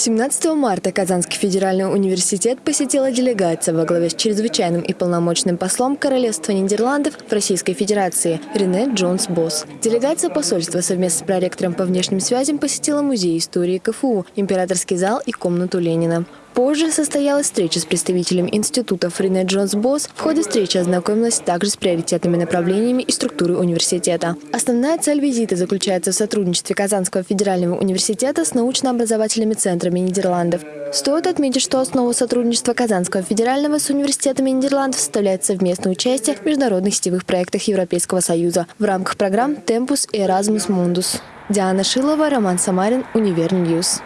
17 марта Казанский федеральный университет посетила делегация во главе с чрезвычайным и полномочным послом Королевства Нидерландов в Российской Федерации Рене Джонс Босс. Делегация посольства совместно с проректором по внешним связям посетила Музей истории КФУ, Императорский зал и комнату Ленина. Позже состоялась встреча с представителем института Фрине Джонс Босс. В ходе встречи ознакомилась также с приоритетными направлениями и структурой университета. Основная цель визита заключается в сотрудничестве Казанского федерального университета с научно-образовательными центрами Нидерландов. Стоит отметить, что основу сотрудничества Казанского федерального с университетами Нидерландов составляет совместное участие в международных сетевых проектах Европейского Союза в рамках программ «Темпус» и «Erasmus Mundus». Диана Шилова, Роман Самарин, Univer News.